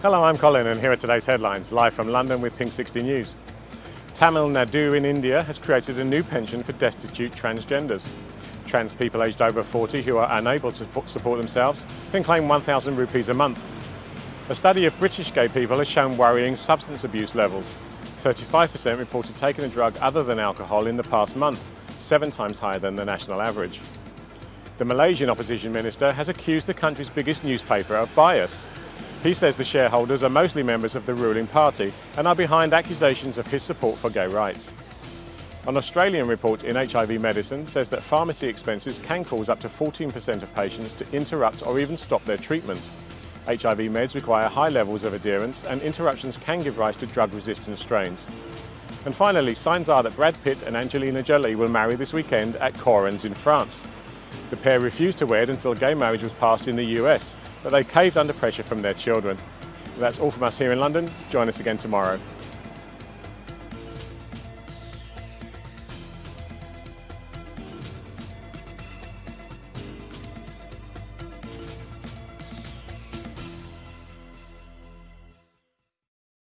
Hello, I'm Colin and here are today's headlines, live from London with Pink 60 News. Tamil Nadu in India has created a new pension for destitute transgenders. Trans people aged over 40 who are unable to support themselves can claim 1,000 rupees a month. A study of British gay people has shown worrying substance abuse levels. 35% reported taking a drug other than alcohol in the past month, seven times higher than the national average. The Malaysian opposition minister has accused the country's biggest newspaper of bias. He says the shareholders are mostly members of the ruling party and are behind accusations of his support for gay rights. An Australian report in HIV medicine says that pharmacy expenses can cause up to 14% of patients to interrupt or even stop their treatment. HIV meds require high levels of adherence and interruptions can give rise to drug-resistant strains. And finally, signs are that Brad Pitt and Angelina Jolie will marry this weekend at Correns in France. The pair refused to wed until gay marriage was passed in the US, but they caved under pressure from their children. That's all from us here in London. Join us again tomorrow.